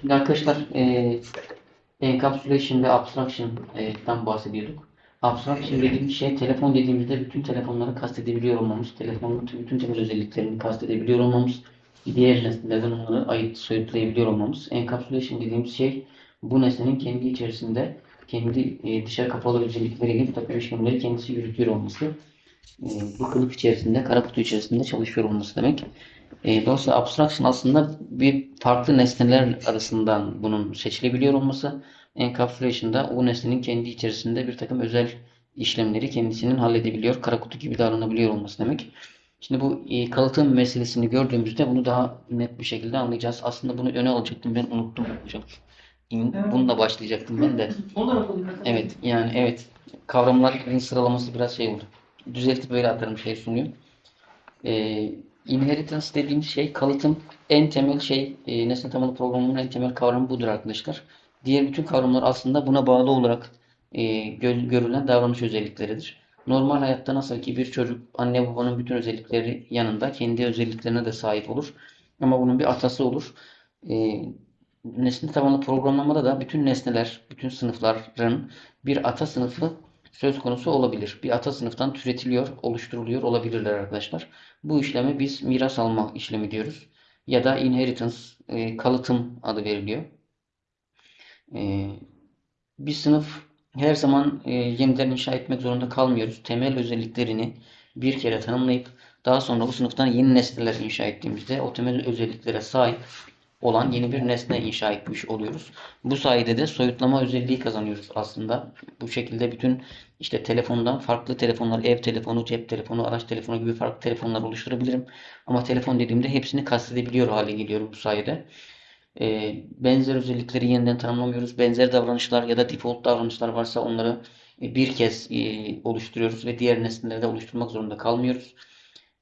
Şimdi arkadaşlar e, encapsulation ve abstraction'dan bahsediyorduk. Abstraction dediğimiz şey telefon dediğimizde bütün telefonları kastedebiliyor olmamız, telefonun bütün temel özelliklerini kastedebiliyor olmamız, diğer nesnelerden onları ayırt soyutlayabiliyor olmamız. Encapsulation dediğimiz şey bu nesnenin kendi içerisinde kendi e, dışarı kapalı özellikleriyle takım işlemleri kendisi yürütüyor olması. E, bu kılıf içerisinde, kara kutu içerisinde çalışıyor olması demek. E, dolayısıyla abstraction aslında bir farklı nesneler arasından bunun seçilebiliyor olması. Encapsulation da o nesnenin kendi içerisinde bir takım özel işlemleri kendisinin halledebiliyor, kara kutu gibi davranabiliyor olması demek. Şimdi bu e, kalıtım meselesini gördüğümüzde bunu daha net bir şekilde anlayacağız. Aslında bunu öne alacaktım ben unuttum hocam. Bununla başlayacaktım ben de. Evet yani evet kavramların sıralaması biraz şey oldu. Düzeltip böyle atarım şey sunuyor. Ee, inheritance dediğimiz şey kalıtım en temel şey e, nesne temalı programının en temel kavramı budur arkadaşlar. Diğer bütün kavramlar aslında buna bağlı olarak e, gö- görülen davranış özellikleridir. Normal hayatta nasıl ki bir çocuk anne babanın bütün özellikleri yanında kendi özelliklerine de sahip olur. Ama bunun bir atası olur. E, nesne tabanlı programlamada da bütün nesneler, bütün sınıfların bir ata sınıfı söz konusu olabilir. Bir ata sınıftan türetiliyor, oluşturuluyor olabilirler arkadaşlar. Bu işleme biz miras alma işlemi diyoruz. Ya da inheritance, e, kalıtım adı veriliyor. E, bir sınıf her zaman e, yeniden inşa etmek zorunda kalmıyoruz. Temel özelliklerini bir kere tanımlayıp daha sonra bu sınıftan yeni nesneler inşa ettiğimizde o temel özelliklere sahip olan yeni bir nesne inşa etmiş oluyoruz. Bu sayede de soyutlama özelliği kazanıyoruz aslında. Bu şekilde bütün işte telefondan farklı telefonlar, ev telefonu, cep telefonu, araç telefonu gibi farklı telefonlar oluşturabilirim. Ama telefon dediğimde hepsini kastedebiliyor hale geliyorum bu sayede. Ee, benzer özellikleri yeniden tanımlamıyoruz. Benzer davranışlar ya da default davranışlar varsa onları e, bir kez e, oluşturuyoruz ve diğer nesneleri de oluşturmak zorunda kalmıyoruz.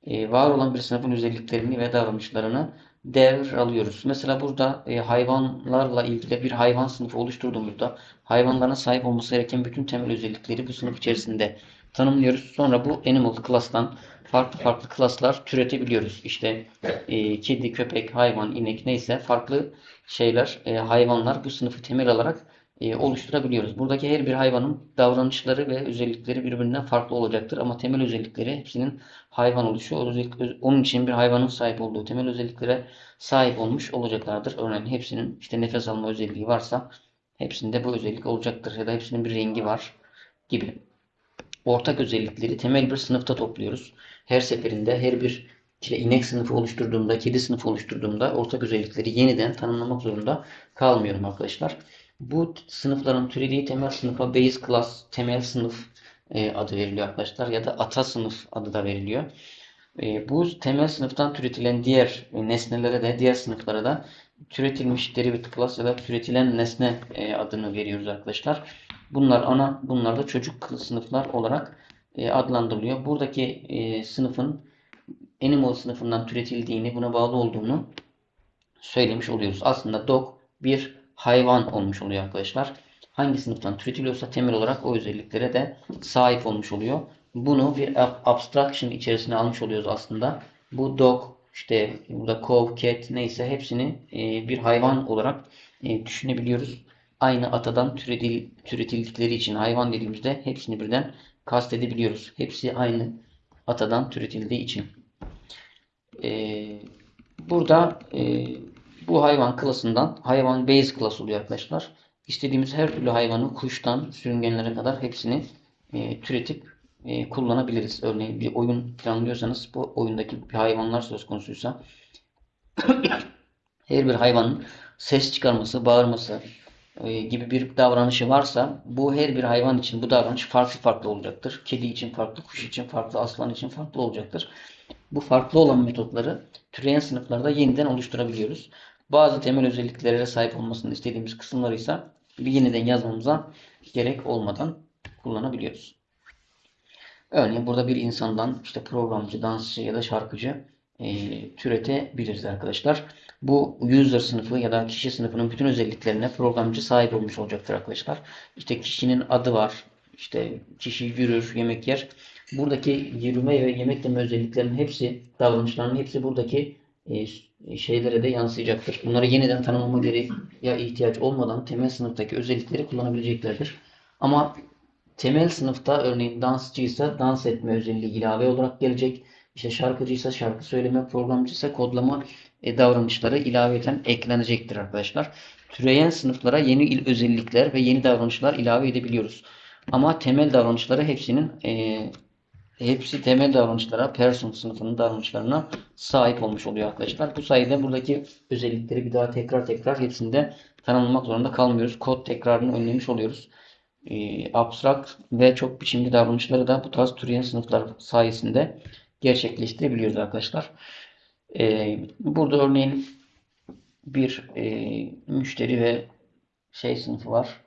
E, var olan bir sınıfın özelliklerini ve davranışlarını devr alıyoruz. Mesela burada e, hayvanlarla ilgili bir hayvan sınıfı oluşturduğumuzda hayvanların sahip olması gereken bütün temel özellikleri bu sınıf içerisinde tanımlıyoruz. Sonra bu animal class'tan farklı farklı klaslar türetebiliyoruz. İşte e, kedi, köpek, hayvan, inek neyse farklı şeyler, e, hayvanlar bu sınıfı temel alarak e, oluşturabiliyoruz. Buradaki her bir hayvanın davranışları ve özellikleri birbirinden farklı olacaktır. Ama temel özellikleri hepsinin hayvan oluşu. Onun için bir hayvanın sahip olduğu temel özelliklere sahip olmuş olacaklardır. Örneğin hepsinin işte nefes alma özelliği varsa hepsinde bu özellik olacaktır. Ya da hepsinin bir rengi var gibi. Ortak özellikleri temel bir sınıfta topluyoruz. Her seferinde her bir işte inek sınıfı oluşturduğumda, kedi sınıfı oluşturduğumda ortak özellikleri yeniden tanımlamak zorunda kalmıyorum arkadaşlar. Bu sınıfların türediği temel sınıfa base class, temel sınıf e, adı veriliyor arkadaşlar ya da ata sınıf adı da veriliyor. E, bu temel sınıftan türetilen diğer e, nesnelere de diğer sınıflara da türetilmiş derivative class ya da türetilen nesne adını veriyoruz arkadaşlar. Bunlar ana, bunlar da çocuk sınıflar olarak adlandırılıyor. Buradaki e, sınıfın animal sınıfından türetildiğini, buna bağlı olduğunu söylemiş oluyoruz. Aslında dog bir hayvan olmuş oluyor arkadaşlar. Hangi sınıftan türetiliyorsa temel olarak o özelliklere de sahip olmuş oluyor. Bunu bir ab- abstraction içerisine almış oluyoruz aslında. Bu dog, işte burada cow, cat neyse hepsini e, bir hayvan olarak e, düşünebiliyoruz. Aynı atadan türetil, türetildikleri için hayvan dediğimizde hepsini birden kastedebiliyoruz. Hepsi aynı atadan türetildiği için. Ee, burada e, bu hayvan klasından hayvan base class oluyor arkadaşlar. İstediğimiz her türlü hayvanı kuştan sürüngenlere kadar hepsini e, türetip e, kullanabiliriz. Örneğin bir oyun planlıyorsanız bu oyundaki bir hayvanlar söz konusuysa her bir hayvanın ses çıkarması, bağırması e, gibi bir davranışı varsa bu her bir hayvan için bu davranış farklı farklı olacaktır. Kedi için farklı, kuş için farklı, aslan için farklı olacaktır. Bu farklı olan metotları türeyen sınıflarda yeniden oluşturabiliyoruz. Bazı temel özelliklere sahip olmasını istediğimiz kısımları ise bir yeniden yazmamıza gerek olmadan kullanabiliyoruz. Örneğin burada bir insandan işte programcı, dansçı ya da şarkıcı e, türetebiliriz arkadaşlar. Bu user sınıfı ya da kişi sınıfının bütün özelliklerine programcı sahip olmuş olacaktır arkadaşlar. İşte kişinin adı var. İşte kişi yürür, yemek yer. Buradaki yürüme ve yemek yeme özelliklerinin hepsi, davranışlarının hepsi buradaki e, şeylere de yansıyacaktır. Bunları yeniden tanımlama gereği ya ihtiyaç olmadan temel sınıftaki özellikleri kullanabileceklerdir. Ama temel sınıfta örneğin dansçıysa dans etme özelliği ilave olarak gelecek. İşte şarkıcıysa şarkı söyleme, programcıysa kodlama e, davranışları ilaveten eklenecektir arkadaşlar. Türeyen sınıflara yeni il özellikler ve yeni davranışlar ilave edebiliyoruz. Ama temel davranışları hepsinin e, hepsi temel davranışlara, person sınıfının davranışlarına sahip olmuş oluyor arkadaşlar. Bu sayede buradaki özellikleri bir daha tekrar tekrar hepsinde tanımlamak zorunda kalmıyoruz. Kod tekrarını önlemiş oluyoruz. E, ve çok biçimli davranışları da bu tarz türeyen sınıflar sayesinde gerçekleştirebiliyoruz arkadaşlar. E, burada örneğin bir e, müşteri ve şey sınıfı var.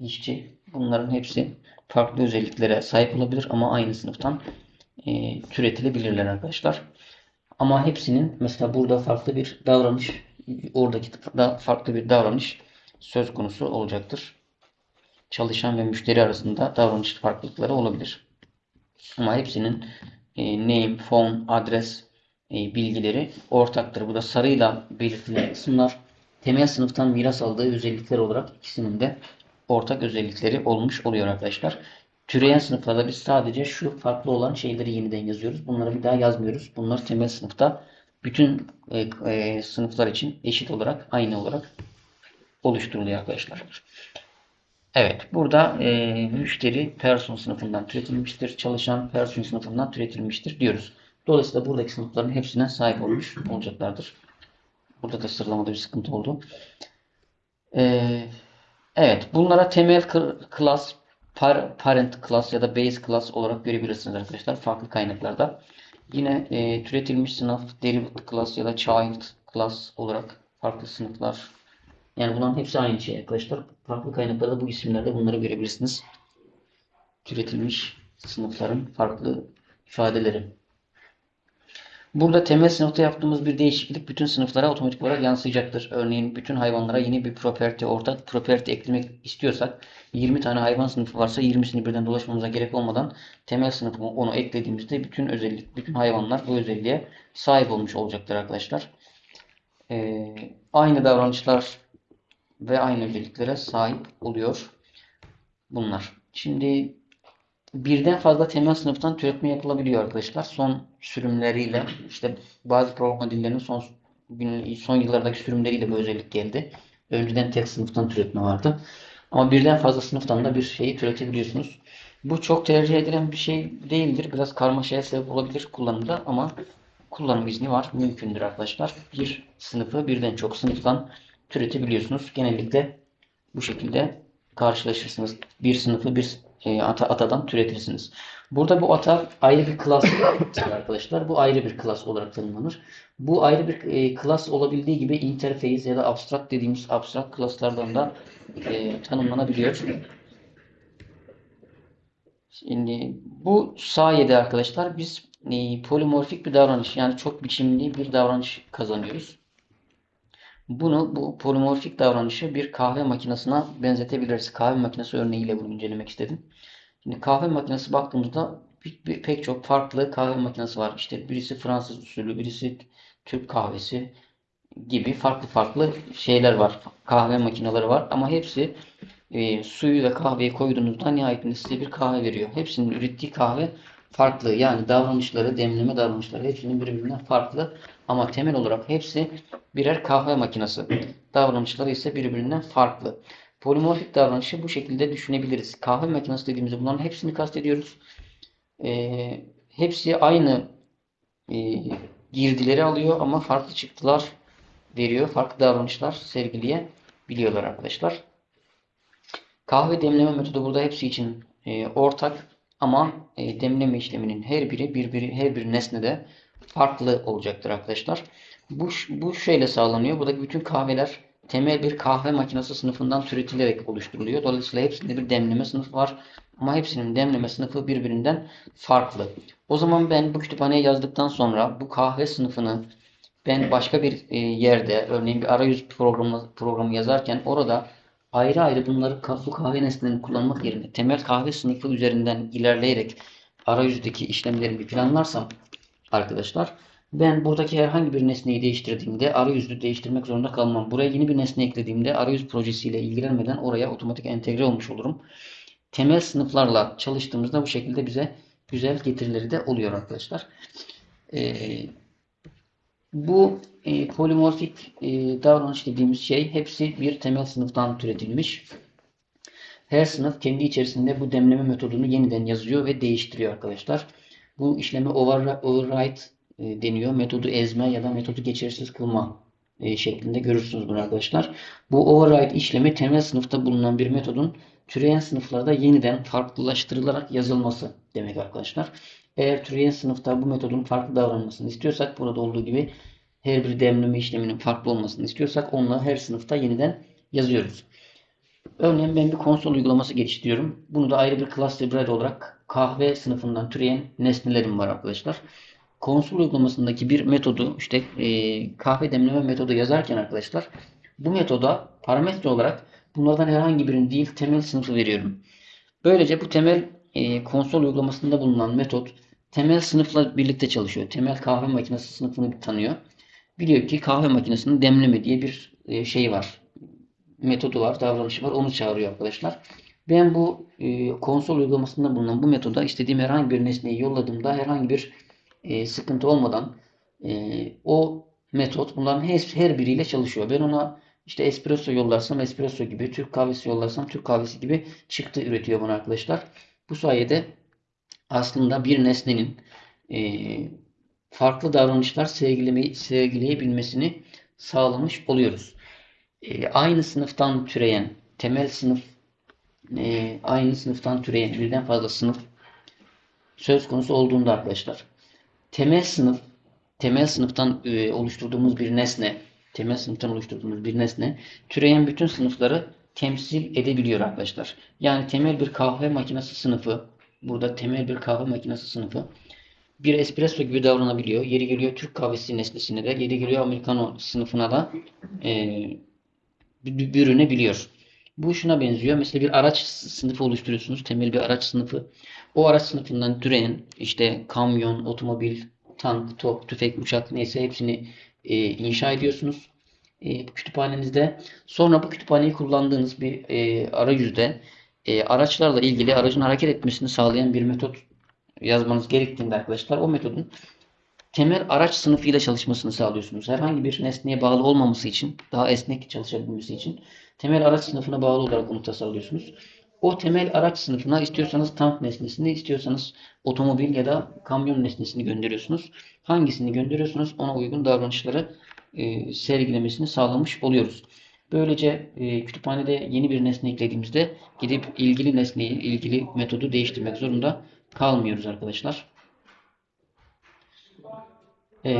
İşçi. Bunların hepsi farklı özelliklere sahip olabilir ama aynı sınıftan e, türetilebilirler arkadaşlar. Ama hepsinin mesela burada farklı bir davranış, oradaki da farklı bir davranış söz konusu olacaktır. Çalışan ve müşteri arasında davranış farklılıkları olabilir. Ama hepsinin e, name, phone, adres e, bilgileri ortaktır. Bu da sarıyla belirtilen kısımlar temel sınıftan miras aldığı özellikler olarak ikisinin de ortak özellikleri olmuş oluyor arkadaşlar. Türeyen sınıflarda biz sadece şu farklı olan şeyleri yeniden yazıyoruz. Bunları bir daha yazmıyoruz. Bunlar temel sınıfta bütün e, e, sınıflar için eşit olarak, aynı olarak oluşturuluyor arkadaşlar. Evet, burada e, müşteri person sınıfından türetilmiştir. Çalışan person sınıfından türetilmiştir diyoruz. Dolayısıyla buradaki sınıfların hepsine sahip olmuş olacaklardır. Burada da sıralamada bir sıkıntı oldu. Ee, evet, bunlara temel class, parent class ya da base class olarak görebilirsiniz arkadaşlar farklı kaynaklarda. Yine e, türetilmiş sınıf, derived class ya da child class olarak farklı sınıflar. Yani bunların hepsi aynı şey arkadaşlar. Farklı kaynaklarda bu isimlerde bunları görebilirsiniz. Türetilmiş sınıfların farklı ifadeleri. Burada temel sınıfta yaptığımız bir değişiklik bütün sınıflara otomatik olarak yansıyacaktır. Örneğin bütün hayvanlara yeni bir property, ortak property eklemek istiyorsak 20 tane hayvan sınıfı varsa 20'sini birden dolaşmamıza gerek olmadan temel sınıfı onu eklediğimizde bütün özellik, bütün hayvanlar bu özelliğe sahip olmuş olacaktır arkadaşlar. Ee, aynı davranışlar ve aynı özelliklere sahip oluyor bunlar. Şimdi birden fazla temel sınıftan türetme yapılabiliyor arkadaşlar. Son sürümleriyle işte bazı program dillerinin son son yıllardaki sürümleriyle bu özellik geldi. Önceden tek sınıftan türetme vardı. Ama birden fazla sınıftan da bir şeyi türetebiliyorsunuz. Bu çok tercih edilen bir şey değildir. Biraz karmaşaya sebep olabilir kullanımda ama kullanım izni var. Mümkündür arkadaşlar. Bir sınıfı birden çok sınıftan türetebiliyorsunuz. Genellikle bu şekilde karşılaşırsınız. Bir sınıfı bir e, ata, atadan türetirsiniz. Burada bu ata ayrı bir klas arkadaşlar. Bu ayrı bir klas olarak tanımlanır. Bu ayrı bir e, klas olabildiği gibi interface ya da abstract dediğimiz abstract klaslardan da e, tanımlanabiliyor. Şimdi bu sayede arkadaşlar biz e, polimorfik bir davranış yani çok biçimli bir davranış kazanıyoruz. Bunu bu polimorfik davranışı bir kahve makinesine benzetebiliriz. Kahve makinesi örneğiyle bunu incelemek istedim. Şimdi kahve makinesi baktığımızda bir, bir, pek çok farklı kahve makinesi var. İşte birisi Fransız usulü, birisi Türk kahvesi gibi farklı farklı şeyler var. Kahve makineleri var ama hepsi e, suyu ve kahveyi koyduğunuzda nihayetinde size bir kahve veriyor. Hepsinin ürettiği kahve farklı. Yani davranışları, demleme davranışları hepsinin birbirinden farklı. Ama temel olarak hepsi birer kahve makinesi. Davranışları ise birbirinden farklı. Polimorfik davranışı bu şekilde düşünebiliriz. Kahve makinesi dediğimizde bunların hepsini kastediyoruz. E, hepsi aynı e, girdileri alıyor ama farklı çıktılar veriyor. Farklı davranışlar sergileyebiliyorlar arkadaşlar. Kahve demleme metodu burada hepsi için e, ortak ama e, demleme işleminin her biri birbiri her bir nesnede farklı olacaktır arkadaşlar. Bu, bu şöyle sağlanıyor. Buradaki bütün kahveler temel bir kahve makinesi sınıfından türetilerek oluşturuluyor. Dolayısıyla hepsinde bir demleme sınıfı var. Ama hepsinin demleme sınıfı birbirinden farklı. O zaman ben bu kütüphaneye yazdıktan sonra bu kahve sınıfını ben başka bir e, yerde örneğin bir arayüz programı, programı yazarken orada ayrı ayrı bunları bu kahve nesnelerini kullanmak yerine temel kahve sınıfı üzerinden ilerleyerek arayüzdeki işlemlerimi planlarsam arkadaşlar Ben buradaki herhangi bir nesneyi değiştirdiğimde arayüzü değiştirmek zorunda kalmam. Buraya yeni bir nesne eklediğimde arayüz projesiyle ilgilenmeden oraya otomatik entegre olmuş olurum. Temel sınıflarla çalıştığımızda bu şekilde bize güzel getirileri de oluyor arkadaşlar. Ee, bu e, polimorfik e, davranış dediğimiz şey hepsi bir temel sınıftan türetilmiş. Her sınıf kendi içerisinde bu demleme metodunu yeniden yazıyor ve değiştiriyor arkadaşlar. Bu işlemi over- override e, deniyor. Metodu ezme ya da metodu geçersiz kılma e, şeklinde görürsünüz bunu arkadaşlar. Bu override işlemi temel sınıfta bulunan bir metodun türeyen sınıflarda yeniden farklılaştırılarak yazılması demek arkadaşlar. Eğer türeyen sınıfta bu metodun farklı davranmasını istiyorsak burada olduğu gibi her bir demleme işleminin farklı olmasını istiyorsak onunla her sınıfta yeniden yazıyoruz. Örneğin ben bir konsol uygulaması geliştiriyorum. Bunu da ayrı bir class library olarak kahve sınıfından türeyen nesnelerim var arkadaşlar. Konsol uygulamasındaki bir metodu işte e, kahve demleme metodu yazarken arkadaşlar bu metoda parametre olarak bunlardan herhangi birini değil temel sınıfı veriyorum. Böylece bu temel e, konsol uygulamasında bulunan metot temel sınıfla birlikte çalışıyor. Temel kahve makinesi sınıfını tanıyor. Biliyor ki kahve makinesinin demleme diye bir e, şey var metodu var, davranışı var. Onu çağırıyor arkadaşlar. Ben bu e, konsol uygulamasında bulunan bu metoda istediğim herhangi bir nesneyi yolladığımda herhangi bir e, sıkıntı olmadan e, o metot bunların her, her biriyle çalışıyor. Ben ona işte espresso yollarsam espresso gibi, Türk kahvesi yollarsam Türk kahvesi gibi çıktı üretiyor bana arkadaşlar. Bu sayede aslında bir nesnenin e, farklı davranışlar sergileme, sergileyebilmesini sağlamış oluyoruz e, aynı sınıftan türeyen temel sınıf e, aynı sınıftan türeyen birden fazla sınıf söz konusu olduğunda arkadaşlar temel sınıf temel sınıftan e, oluşturduğumuz bir nesne temel sınıftan oluşturduğumuz bir nesne türeyen bütün sınıfları temsil edebiliyor arkadaşlar. Yani temel bir kahve makinesi sınıfı burada temel bir kahve makinesi sınıfı bir espresso gibi davranabiliyor. Yeri geliyor Türk kahvesi nesnesine de, yeri geliyor Americano sınıfına da e, bürünebiliyor. Bu şuna benziyor. Mesela bir araç sınıfı oluşturuyorsunuz. Temel bir araç sınıfı. O araç sınıfından türeyen işte kamyon, otomobil, tank, top, tüfek, uçak neyse hepsini e, inşa ediyorsunuz. E, kütüphanenizde. Sonra bu kütüphaneyi kullandığınız bir e, arayüzde e, araçlarla ilgili aracın hareket etmesini sağlayan bir metot yazmanız gerektiğinde arkadaşlar o metodun temel araç sınıfıyla çalışmasını sağlıyorsunuz. Herhangi bir nesneye bağlı olmaması için, daha esnek çalışabilmesi için temel araç sınıfına bağlı olarak onu tasarlıyorsunuz. O temel araç sınıfına istiyorsanız tank nesnesini, istiyorsanız otomobil ya da kamyon nesnesini gönderiyorsunuz. Hangisini gönderiyorsunuz ona uygun davranışları e, sergilemesini sağlamış oluyoruz. Böylece e, kütüphanede yeni bir nesne eklediğimizde gidip ilgili nesneyi, ilgili metodu değiştirmek zorunda kalmıyoruz arkadaşlar. E,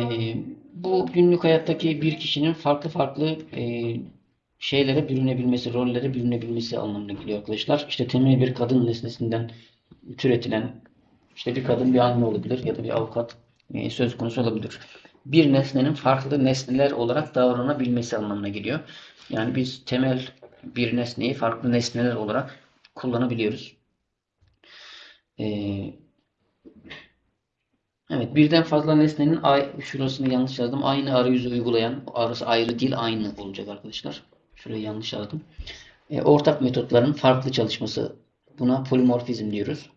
bu günlük hayattaki bir kişinin farklı farklı e, şeylere bürünebilmesi, rollere bürünebilmesi anlamına geliyor arkadaşlar. İşte temel bir kadın nesnesinden türetilen işte bir kadın bir anne olabilir ya da bir avukat e, söz konusu olabilir. Bir nesnenin farklı nesneler olarak davranabilmesi anlamına geliyor. Yani biz temel bir nesneyi farklı nesneler olarak kullanabiliyoruz. Ee, Evet, birden fazla nesnenin şurasını yanlış yazdım. Aynı arayüzü uygulayan, arası ayrı değil aynı olacak arkadaşlar. Şurayı yanlış yazdım. E, ortak metotların farklı çalışması. Buna polimorfizm diyoruz.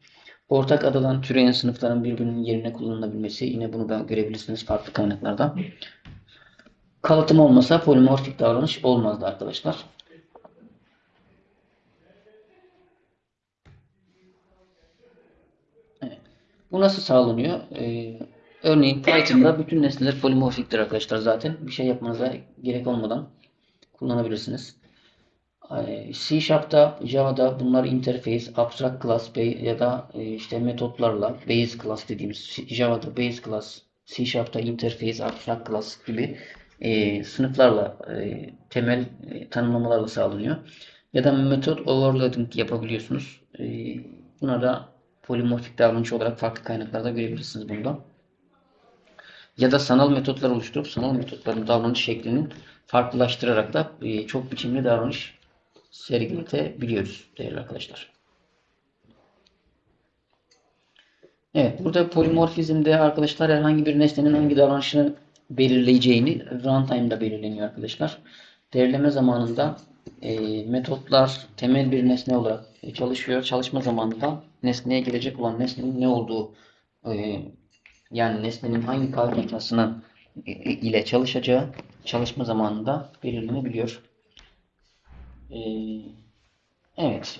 Ortak adadan türeyen sınıfların birbirinin yerine kullanılabilmesi. Yine bunu da görebilirsiniz farklı kaynaklarda. Kalıtım olmasa polimorfik davranış olmazdı arkadaşlar. Bu nasıl sağlanıyor? Ee, örneğin Python'da bütün nesneler polimorfiktir arkadaşlar zaten. Bir şey yapmanıza gerek olmadan kullanabilirsiniz. Ee, C Sharp'ta, Java'da bunlar interface, abstract class ya da e, işte metotlarla base class dediğimiz Java'da base class, C Sharp'ta interface, abstract class gibi e, sınıflarla e, temel e, tanımlamalarla sağlanıyor. Ya da metot overloading yapabiliyorsunuz. E, buna da polimorfik davranış olarak farklı kaynaklarda görebilirsiniz bunda. Ya da sanal metotlar oluşturup sanal metotların davranış şeklinin farklılaştırarak da e, çok biçimli davranış sergiletebiliyoruz değerli arkadaşlar. Evet, burada polimorfizmde arkadaşlar herhangi bir nesnenin hangi davranışını belirleyeceğini runtime'da belirleniyor arkadaşlar. Derleme zamanında e, metotlar temel bir nesne olarak e, çalışıyor. Çalışma zamanında nesneye gelecek olan nesnenin ne olduğu e, yani nesnenin hangi kaynaklasına e, ile çalışacağı çalışma zamanında belirlenebiliyor. E, evet.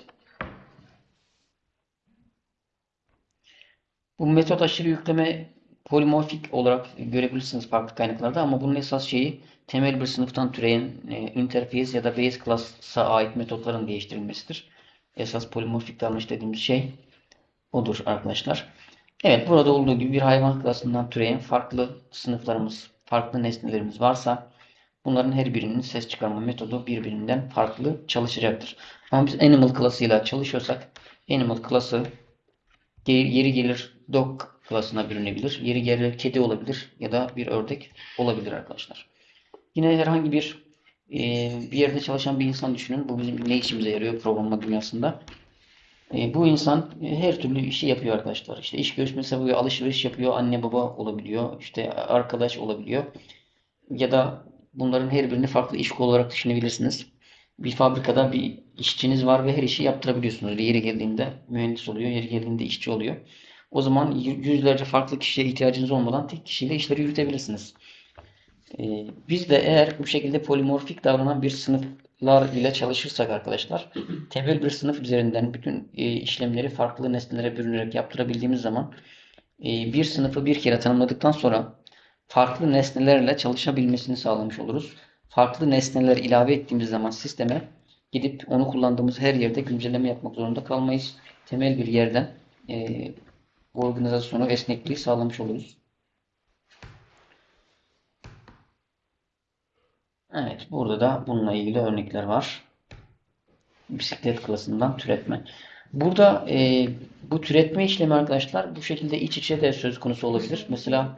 Bu metot aşırı yükleme polimorfik olarak görebilirsiniz farklı kaynaklarda ama bunun esas şeyi temel bir sınıftan türeyen e, interface ya da base class'a ait metotların değiştirilmesidir. Esas polimorfik davranış dediğimiz şey odur arkadaşlar. Evet burada olduğu gibi bir hayvan klasından türeyen farklı sınıflarımız, farklı nesnelerimiz varsa bunların her birinin ses çıkarma metodu birbirinden farklı çalışacaktır. Ama biz animal klasıyla çalışıyorsak animal klası yeri gelir dog klasına bürünebilir. Yeri gelir kedi olabilir ya da bir ördek olabilir arkadaşlar. Yine herhangi bir e, bir yerde çalışan bir insan düşünün. Bu bizim ne işimize yarıyor programlama dünyasında. E, bu insan e, her türlü işi yapıyor arkadaşlar. İşte iş görüşmesi yapıyor, alışveriş yapıyor, anne baba olabiliyor, işte arkadaş olabiliyor. Ya da bunların her birini farklı iş kolu olarak düşünebilirsiniz. Bir fabrikada bir işçiniz var ve her işi yaptırabiliyorsunuz. Yeri geldiğinde mühendis oluyor, yeri geldiğinde işçi oluyor. O zaman yüzlerce farklı kişiye ihtiyacınız olmadan tek kişiyle işleri yürütebilirsiniz. Ee, biz de eğer bu şekilde polimorfik davranan bir sınıflar ile çalışırsak arkadaşlar temel bir sınıf üzerinden bütün e, işlemleri farklı nesnelere bürünerek yaptırabildiğimiz zaman e, bir sınıfı bir kere tanımladıktan sonra farklı nesnelerle çalışabilmesini sağlamış oluruz. Farklı nesneler ilave ettiğimiz zaman sisteme gidip onu kullandığımız her yerde güncelleme yapmak zorunda kalmayız. Temel bir yerden e, organizasyonu, esnekliği sağlamış oluruz. Evet, burada da bununla ilgili örnekler var. Bisiklet klasından türetme. Burada e, bu türetme işlemi arkadaşlar bu şekilde iç içe de söz konusu olabilir. Mesela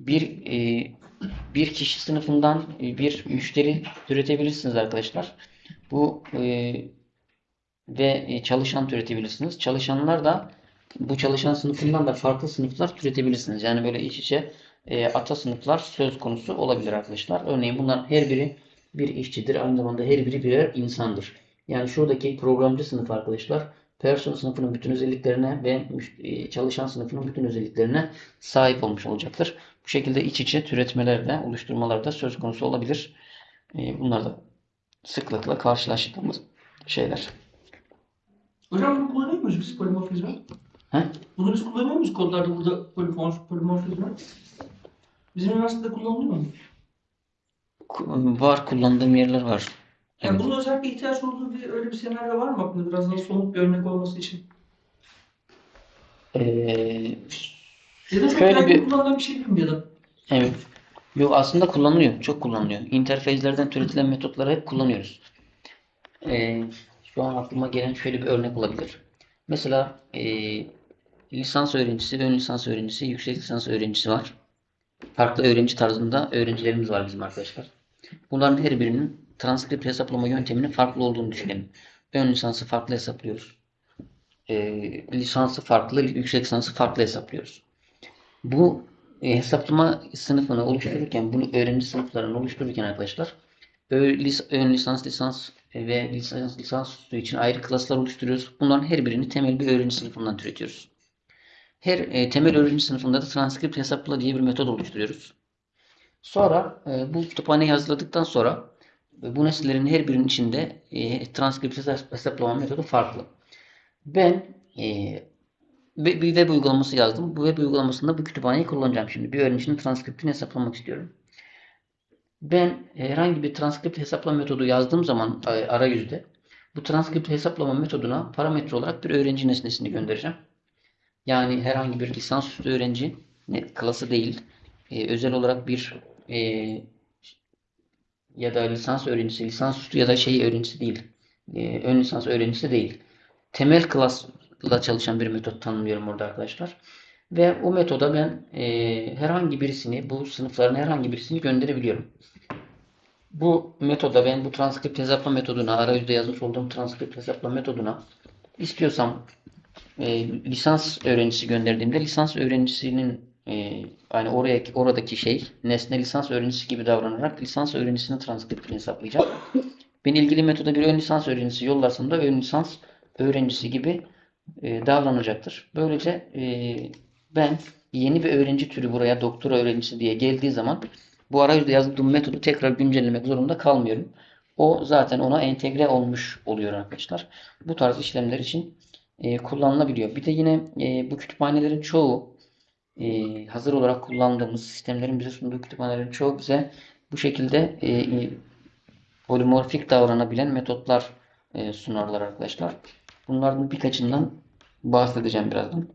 bir e, bir kişi sınıfından e, bir müşteri türetebilirsiniz arkadaşlar. Bu e, ve e, çalışan türetebilirsiniz. Çalışanlar da bu çalışan sınıfından da farklı sınıflar türetebilirsiniz. Yani böyle iç içe e, ata sınıflar söz konusu olabilir arkadaşlar. Örneğin bunların her biri bir işçidir. Aynı zamanda her biri birer insandır. Yani şuradaki programcı sınıf arkadaşlar person sınıfının bütün özelliklerine ve e, çalışan sınıfının bütün özelliklerine sahip olmuş olacaktır. Bu şekilde iç içe türetmeler de oluşturmalar da söz konusu olabilir. E, bunlar da sıklıkla karşılaştığımız şeyler. Hocam bunu kullanıyor muyuz biz polimorfizmi? He? Bunu biz kullanıyor muyuz kodlarda burada polimorf, polimorfizmi? Bizim üniversitede kullanılıyor mu? Var kullandığım yerler var. Yani bunun özellikle ihtiyaç olduğu bir öyle bir senaryo var mı aklında? Biraz daha somut bir örnek olması için. Ee, Ya da çok Şöyle bir- kullanılan bir şey da? evet. Yok aslında kullanılıyor. Çok kullanılıyor. İnterfezlerden türetilen metotları hep kullanıyoruz. Ee, şu an aklıma gelen şöyle bir örnek olabilir. Mesela e, lisans öğrencisi, ön lisans öğrencisi, yüksek lisans öğrencisi var. Farklı öğrenci tarzında öğrencilerimiz var bizim arkadaşlar. Bunların her birinin transkript hesaplama yönteminin farklı olduğunu düşünelim. Ön lisansı farklı hesaplıyoruz. Ee, lisansı farklı, yüksek lisansı farklı hesaplıyoruz. Bu e, hesaplama sınıfını oluştururken, bunu öğrenci sınıflarını oluştururken arkadaşlar ön lisans, lisans ve lisans, lisans üstü için ayrı klaslar oluşturuyoruz. Bunların her birini temel bir öğrenci sınıfından türetiyoruz. Her e, temel öğrenci sınıfında da transkript hesapla diye bir metod oluşturuyoruz. Sonra e, bu kütüphaneyi hazırladıktan sonra e, bu nesnelerin her birinin içinde e, transkript hesap- hesaplama metodu farklı. Ben e, bir web uygulaması yazdım. Bu web uygulamasında bu kütüphaneyi kullanacağım şimdi. Bir öğrencinin transkriptini hesaplamak istiyorum. Ben herhangi bir transkript hesaplama metodu yazdığım zaman e, arayüzde bu transkript hesaplama metoduna parametre olarak bir öğrenci nesnesini göndereceğim. Yani herhangi bir lisansüstü öğrenci klası değil. e, özel olarak bir e, ya da lisans öğrencisi, lisansüstü ya da şey öğrencisi değil. E, ön lisans öğrencisi değil. Temel klasla çalışan bir metot tanımlıyorum orada arkadaşlar. Ve o metoda ben e, herhangi birisini, bu sınıfların herhangi birisini gönderebiliyorum. Bu metoda ben bu transkript hesaplama metoduna, arayüzde yazmış olduğum transkript hesaplama metoduna istiyorsam e, lisans öğrencisi gönderdiğimde lisans öğrencisinin e, yani oraya oradaki şey nesne lisans öğrencisi gibi davranarak lisans öğrencisinin transkriptini hesaplayacak. Ben ilgili metoda bir ön lisans öğrencisi yollarsam da ön lisans öğrencisi gibi e, davranacaktır. Böylece e, ben yeni bir öğrenci türü buraya doktora öğrencisi diye geldiği zaman bu arayüzde yazdığım metodu tekrar güncellemek zorunda kalmıyorum. O zaten ona entegre olmuş oluyor arkadaşlar. Bu tarz işlemler için e, kullanılabiliyor. Bir de yine e, bu kütüphanelerin çoğu e, hazır olarak kullandığımız sistemlerin bize sunduğu kütüphanelerin çoğu bize bu şekilde e, e, polimorfik davranabilen metotlar e, sunarlar arkadaşlar. Bunların birkaçından bahsedeceğim birazdan.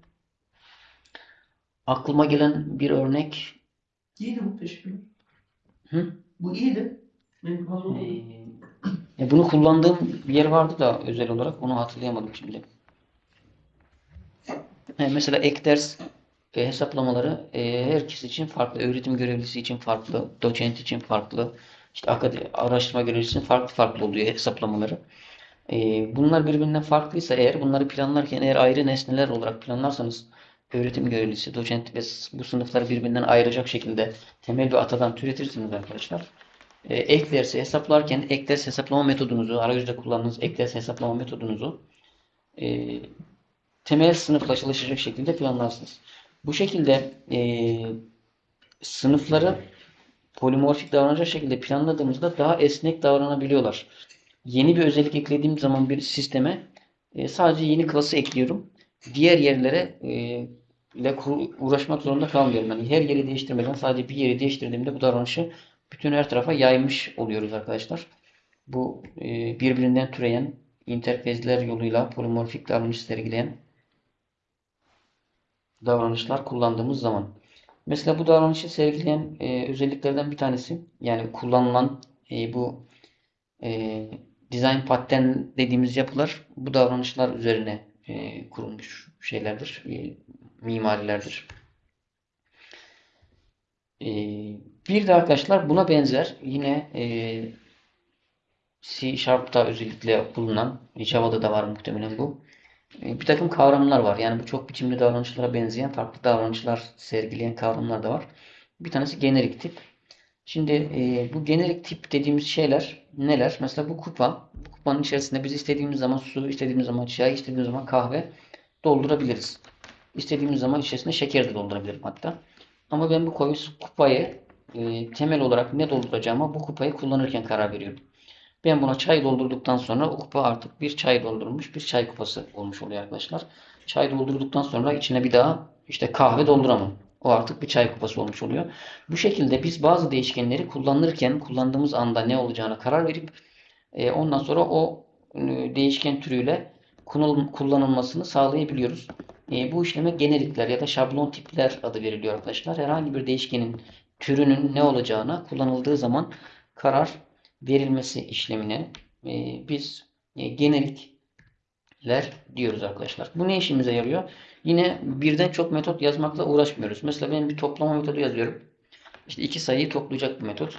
Aklıma gelen bir örnek İyiydi bu teşekkürler. Hı? Bu iyiydi. Benim e, ya bunu kullandığım bir yer vardı da özel olarak onu hatırlayamadım şimdi. E, mesela ek ders e, hesaplamaları e, herkes için farklı. Öğretim görevlisi için farklı, doçent için farklı, işte akademi, araştırma görevlisi için farklı farklı oluyor hesaplamaları. E, bunlar birbirinden farklıysa eğer bunları planlarken eğer ayrı nesneler olarak planlarsanız öğretim görevlisi, doçent ve bu sınıfları birbirinden ayıracak şekilde temel bir atadan türetirsiniz arkadaşlar. E, ek dersi hesaplarken ek ders hesaplama metodunuzu, arayüzde kullandığınız ek ders hesaplama metodunuzu e, temel sınıfla çalışacak şekilde planlarsınız. Bu şekilde e, sınıfları polimorfik davranacak şekilde planladığımızda daha esnek davranabiliyorlar. Yeni bir özellik eklediğim zaman bir sisteme e, sadece yeni klası ekliyorum. Diğer yerlere e, ile uğraşmak zorunda kalmıyorum. Yani her yeri değiştirmeden sadece bir yeri değiştirdiğimde bu davranışı bütün her tarafa yaymış oluyoruz arkadaşlar. Bu e, birbirinden türeyen interfezler yoluyla polimorfik davranış sergileyen davranışlar kullandığımız zaman. Mesela bu davranışı sergileyen e, özelliklerden bir tanesi yani kullanılan e, bu e, design pattern dediğimiz yapılar bu davranışlar üzerine e, kurulmuş şeylerdir, e, mimarilerdir. E, bir de arkadaşlar buna benzer yine e, C Sharp'ta özellikle bulunan, Java'da da var muhtemelen bu. E, Bir takım kavramlar var. Yani bu çok biçimli davranışlara benzeyen farklı davranışlar sergileyen kavramlar da var. Bir tanesi generik tip. Şimdi e, bu generik tip dediğimiz şeyler neler? Mesela bu kupa. Bu kupanın içerisinde biz istediğimiz zaman su, istediğimiz zaman çay, istediğimiz zaman kahve doldurabiliriz. İstediğimiz zaman içerisine şeker de doldurabilirim hatta. Ama ben bu kupayı e, temel olarak ne dolduracağıma bu kupayı kullanırken karar veriyorum. Ben buna çay doldurduktan sonra o kupa artık bir çay doldurulmuş bir çay kupası olmuş oluyor arkadaşlar. Çay doldurduktan sonra içine bir daha işte kahve dolduramam. O artık bir çay kupası olmuş oluyor. Bu şekilde biz bazı değişkenleri kullanırken kullandığımız anda ne olacağına karar verip e, ondan sonra o e, değişken türüyle kullanıl- kullanılmasını sağlayabiliyoruz. E, bu işleme generikler ya da şablon tipler adı veriliyor arkadaşlar. Herhangi bir değişkenin türünün ne olacağına kullanıldığı zaman karar verilmesi işlemine e, biz e, generikler diyoruz arkadaşlar. Bu ne işimize yarıyor? Yine birden çok metot yazmakla uğraşmıyoruz. Mesela ben bir toplama metodu yazıyorum. İşte iki sayıyı toplayacak bir metot.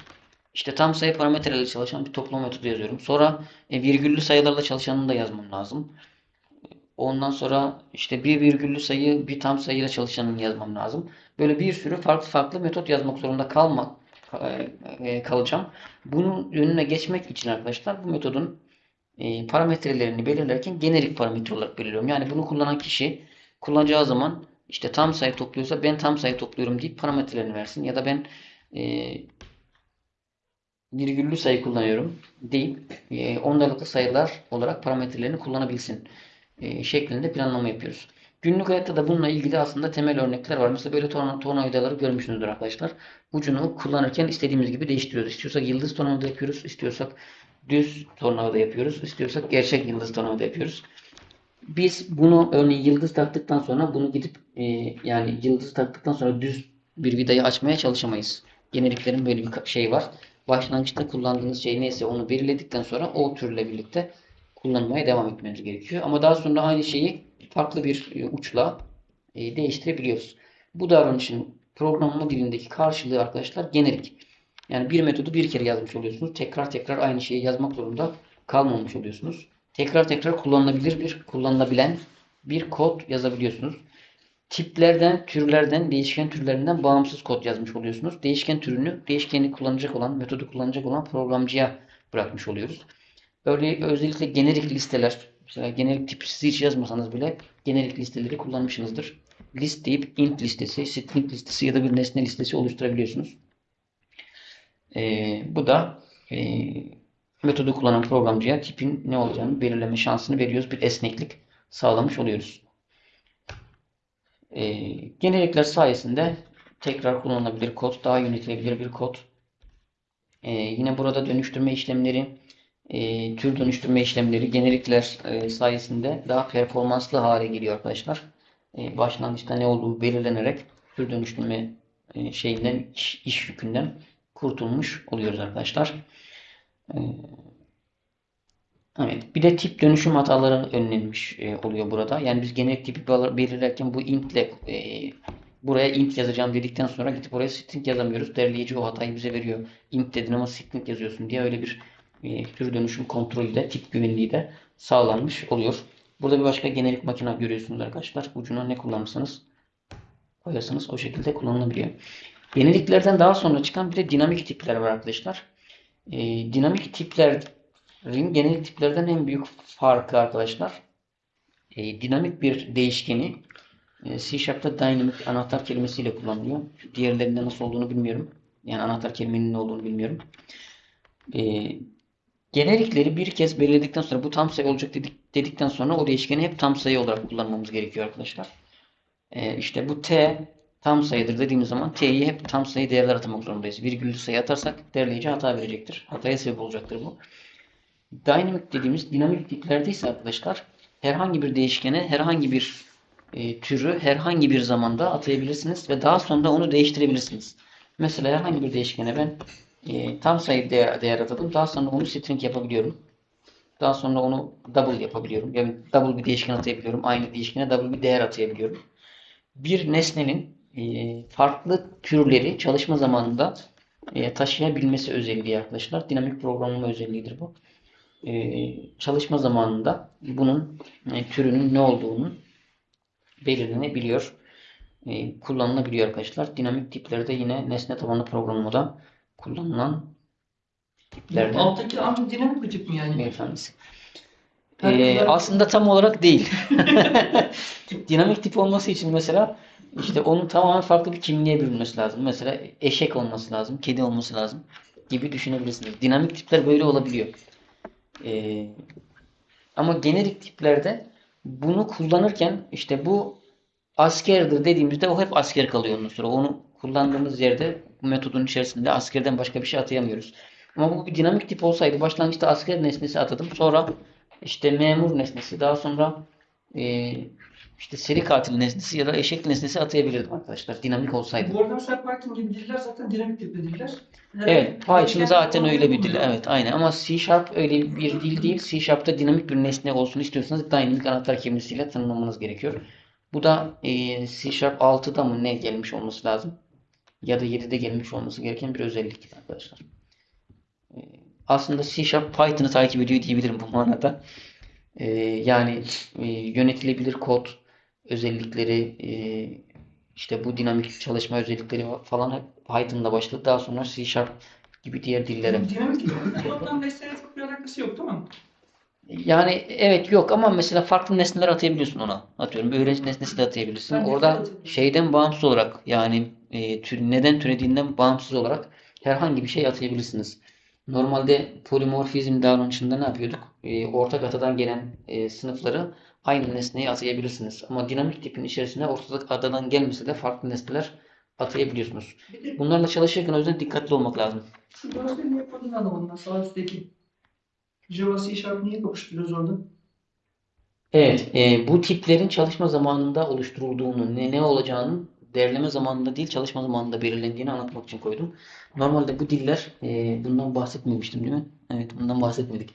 İşte tam sayı parametrelerle çalışan bir toplama metodu yazıyorum. Sonra e, virgüllü sayılarla çalışanını da yazmam lazım. Ondan sonra işte bir virgüllü sayı bir tam sayıyla çalışanını yazmam lazım. Böyle bir sürü farklı farklı metot yazmak zorunda kalmak kalacağım. Bunun önüne geçmek için arkadaşlar bu metodun e, parametrelerini belirlerken generik parametre olarak belirliyorum. Yani bunu kullanan kişi kullanacağı zaman işte tam sayı topluyorsa ben tam sayı topluyorum deyip parametrelerini versin. Ya da ben e, virgüllü sayı kullanıyorum deyip e, ondalıklı sayılar olarak parametrelerini kullanabilsin e, şeklinde planlama yapıyoruz. Günlük hayatta da bununla ilgili aslında temel örnekler var. Mesela böyle torna, tornavidaları görmüşsünüzdür arkadaşlar. Ucunu kullanırken istediğimiz gibi değiştiriyoruz. İstiyorsak yıldız tornavida yapıyoruz. istiyorsak düz tornavida yapıyoruz. istiyorsak gerçek yıldız tornavida yapıyoruz. Biz bunu örneğin yıldız taktıktan sonra bunu gidip e, yani yıldız taktıktan sonra düz bir vidayı açmaya çalışamayız. Generiklerin böyle bir şey var. Başlangıçta kullandığınız şey neyse onu belirledikten sonra o türle birlikte kullanmaya devam etmemiz gerekiyor. Ama daha sonra aynı şeyi farklı bir e, uçla e, değiştirebiliyoruz. Bu davranışın programlama dilindeki karşılığı arkadaşlar generik. Yani bir metodu bir kere yazmış oluyorsunuz. Tekrar tekrar aynı şeyi yazmak zorunda kalmamış oluyorsunuz. Tekrar tekrar kullanılabilir bir, kullanılabilen bir kod yazabiliyorsunuz. Tiplerden, türlerden, değişken türlerinden bağımsız kod yazmış oluyorsunuz. Değişken türünü, değişkeni kullanacak olan, metodu kullanacak olan programcıya bırakmış oluyoruz. Örneğin özellikle generik listeler, mesela generik tip siz hiç yazmasanız bile generik listeleri kullanmışsınızdır. List deyip int listesi, string listesi ya da bir nesne listesi oluşturabiliyorsunuz. Ee, bu da e, metodu kullanan programcıya tipin ne olacağını belirleme şansını veriyoruz. Bir esneklik sağlamış oluyoruz. Ee, generikler sayesinde tekrar kullanılabilir kod, daha yönetilebilir bir kod. Ee, yine burada dönüştürme işlemleri, e, tür dönüştürme işlemleri generikler e, sayesinde daha performanslı hale geliyor arkadaşlar. E, başlangıçta ne olduğu belirlenerek tür dönüştürme e, şeyinden, iş, iş yükünden kurtulmuş oluyoruz arkadaşlar. E, Evet, bir de tip dönüşüm hataları önlenmiş e, oluyor burada. Yani biz genel tipi bel- belirlerken bu int ile e, buraya int yazacağım dedikten sonra gidip oraya string yazamıyoruz. Derleyici o hatayı bize veriyor. Int dedin ama string yazıyorsun diye öyle bir tür dönüşüm kontrolü de tip güvenliği de sağlanmış oluyor. Burada bir başka generik makine görüyorsunuz arkadaşlar. Ucuna ne kullanırsanız koyarsanız o şekilde kullanılabiliyor. Yeniliklerden daha sonra çıkan bir de dinamik tipler var arkadaşlar. E, dinamik tipler Ring genel tiplerden en büyük farkı arkadaşlar e, dinamik bir değişkeni e, C Sharp'ta dynamic anahtar kelimesiyle kullanılıyor. Diğerlerinde nasıl olduğunu bilmiyorum. Yani anahtar kelimenin ne olduğunu bilmiyorum. E, generikleri bir kez belirledikten sonra bu tam sayı olacak dedik, dedikten sonra o değişkeni hep tam sayı olarak kullanmamız gerekiyor arkadaşlar. E, işte bu T tam sayıdır dediğimiz zaman T'yi hep tam sayı değerler atamak zorundayız. Virgüllü sayı atarsak derleyici hata verecektir. Hataya sebep olacaktır bu. Dynamic dediğimiz dinamik ise arkadaşlar herhangi bir değişkene herhangi bir e, türü herhangi bir zamanda atayabilirsiniz ve daha sonra onu değiştirebilirsiniz. Mesela herhangi bir değişkene ben e, tam sayı değer, değer atadım. Daha sonra onu string yapabiliyorum. Daha sonra onu double yapabiliyorum. Yani double bir değişken atayabiliyorum. Aynı değişkene double bir değer atayabiliyorum. Bir nesnenin e, farklı türleri çalışma zamanında e, taşıyabilmesi özelliği arkadaşlar. Dinamik programlama özelliğidir bu e, çalışma zamanında bunun e, türünün ne olduğunu belirlenebiliyor. E, kullanılabiliyor arkadaşlar. Dinamik tiplerde yine nesne tabanlı programlamada kullanılan tiplerden Alttaki ancak dinamik bir tip mi yani? bir tanesi. Tabii E, ki. aslında tam olarak değil. Dinamik tip olması için mesela işte onun tamamen farklı bir kimliğe bürünmesi lazım. Mesela eşek olması lazım, kedi olması lazım gibi düşünebilirsiniz. Dinamik tipler böyle olabiliyor. Ee, ama generik tiplerde bunu kullanırken işte bu askerdir dediğimizde o hep asker kalıyor ondan sonra. Onu kullandığımız yerde bu metodun içerisinde askerden başka bir şey atayamıyoruz. Ama bu bir dinamik tip olsaydı başlangıçta asker nesnesi atadım. Sonra işte memur nesnesi daha sonra e, işte seri katil nesnesi ya da eşek nesnesi atayabilirdim arkadaşlar. Dinamik olsaydı. Bu arada mesela Python gibi diller zaten dinamik tipli diller. Evet, Python zaten öyle bir dil. Evet, aynen. Ama C Sharp öyle bir dil değil. C Sharp'ta dinamik bir nesne olsun istiyorsanız dynamic anahtar kelimesiyle tanımlamanız gerekiyor. Bu da e, C Sharp 6'da mı ne gelmiş olması lazım? Ya da 7'de gelmiş olması gereken bir özellik arkadaşlar. E, aslında C Sharp Python'ı takip ediyor diyebilirim bu manada. E, yani e, yönetilebilir kod özellikleri e, işte bu dinamik çalışma özellikleri falan Python'da başladı. Daha sonra C Sharp gibi diğer dillere. Dinamik. Koddan nesneye çok bir alakası yok mi? Yani evet yok ama mesela farklı nesneler atayabiliyorsun ona. Atıyorum öğrenci nesnesi de atayabilirsin. Ben Orada şeyden bağımsız olarak yani e, tür, neden türediğinden bağımsız olarak herhangi bir şey atayabilirsiniz. Normalde polimorfizm davranışında ne yapıyorduk? E, ortak atadan gelen e, sınıfları aynı nesneye atayabilirsiniz. Ama dinamik tipin içerisinde ortak atadan gelmese de farklı nesneler atayabiliyorsunuz. Bunlarla çalışırken o yüzden dikkatli olmak lazım. şu görseli niye kodunu anlamadım sağ üstteki. Java C Sharp niye kapıştırıyoruz orada? Evet, e, bu tiplerin çalışma zamanında oluşturulduğunu, ne, ne olacağının derleme zamanında değil, çalışma zamanında belirlendiğini anlatmak için koydum. Normalde bu diller, e, bundan bahsetmemiştim değil mi? Evet, bundan bahsetmedik.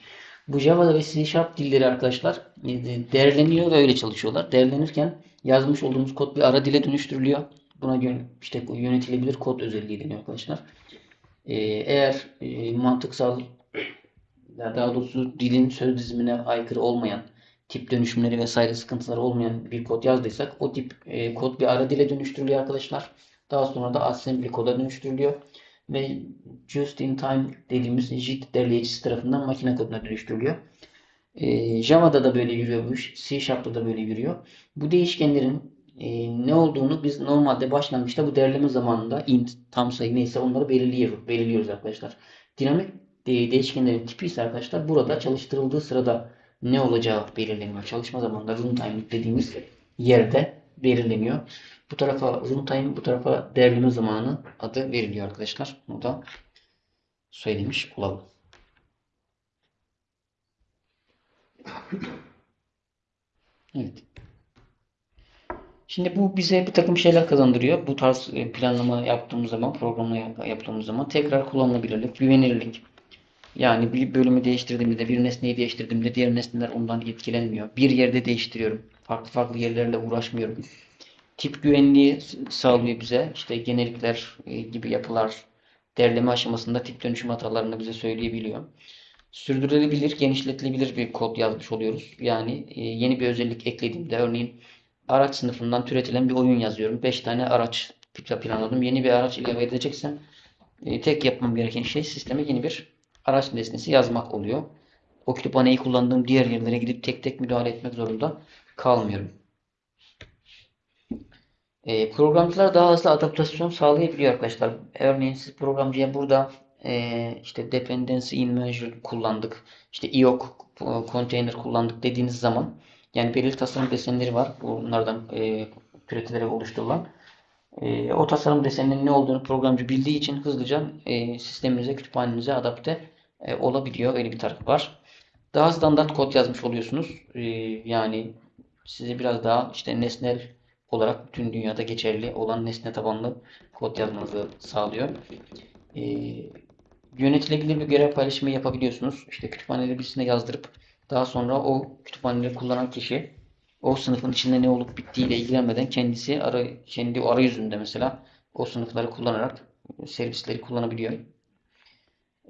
Bu Java ve C Sharp dilleri arkadaşlar e, değerleniyor ve öyle çalışıyorlar. Değerlenirken yazmış olduğumuz kod bir ara dile dönüştürülüyor. Buna yön, işte yönetilebilir kod özelliği deniyor arkadaşlar. E, eğer e, mantıksal daha doğrusu dilin söz dizimine aykırı olmayan tip dönüşümleri vesaire sıkıntıları olmayan bir kod yazdıysak o tip e, kod bir ara dile dönüştürülüyor arkadaşlar. Daha sonra da assembly koda dönüştürülüyor ve just in time dediğimiz JIT derleyicisi tarafından makine koduna dönüştürülüyor. E, Java'da da böyle yürüyor bu iş. C Sharp'ta da böyle yürüyor. Bu değişkenlerin e, ne olduğunu biz normalde başlangıçta bu derleme zamanında int, tam sayı neyse onları belirliyoruz, belirliyoruz arkadaşlar. Dinamik de- değişkenlerin tipi ise arkadaşlar burada çalıştırıldığı sırada ne olacağı belirleniyor. Çalışma zamanında runtime dediğimiz yerde belirleniyor. Bu tarafa runtime, bu tarafa derleme zamanı adı veriliyor arkadaşlar. Bunu da söylemiş olalım. Evet. Şimdi bu bize bir takım şeyler kazandırıyor. Bu tarz e, planlama yaptığımız zaman, programlama yap- yaptığımız zaman tekrar kullanılabilirlik, güvenilirlik. Yani bir bölümü değiştirdiğimde, bir nesneyi değiştirdiğimde diğer nesneler ondan etkilenmiyor. Bir yerde değiştiriyorum. Farklı farklı yerlerle uğraşmıyorum. Tip güvenliği sağlıyor bize. İşte genellikler e, gibi yapılar derleme aşamasında tip dönüşüm hatalarını bize söyleyebiliyor. Sürdürülebilir, genişletilebilir bir kod yazmış oluyoruz. Yani e, yeni bir özellik eklediğimde örneğin araç sınıfından türetilen bir oyun yazıyorum. 5 tane araç pla- planladım. Yeni bir araç ilave edeceksem e, tek yapmam gereken şey sisteme yeni bir araç nesnesi yazmak oluyor. O kütüphaneyi kullandığım diğer yerlere gidip tek tek müdahale etmek zorunda kalmıyorum. E, programcılar daha hızlı adaptasyon sağlayabiliyor arkadaşlar. Örneğin siz programcıya burada e, işte dependency in measure kullandık, işte IOC container kullandık dediğiniz zaman yani belirli tasarım desenleri var. Bunlardan e, türetilerek oluşturulan. E, o tasarım deseninin ne olduğunu programcı bildiği için hızlıca e, sisteminize, kütüphanenize adapte e, olabiliyor. Öyle bir tarafı var. Daha standart kod yazmış oluyorsunuz. E, yani size biraz daha işte nesnel olarak bütün dünyada geçerli olan nesne tabanlı kod yazmanızı sağlıyor. E, yönetilebilir bir görev paylaşımı yapabiliyorsunuz. İşte kütüphaneleri birisine yazdırıp daha sonra o kütüphaneleri kullanan kişi o sınıfın içinde ne olup bittiğiyle ilgilenmeden kendisi ara, kendi o arayüzünde mesela o sınıfları kullanarak servisleri kullanabiliyor.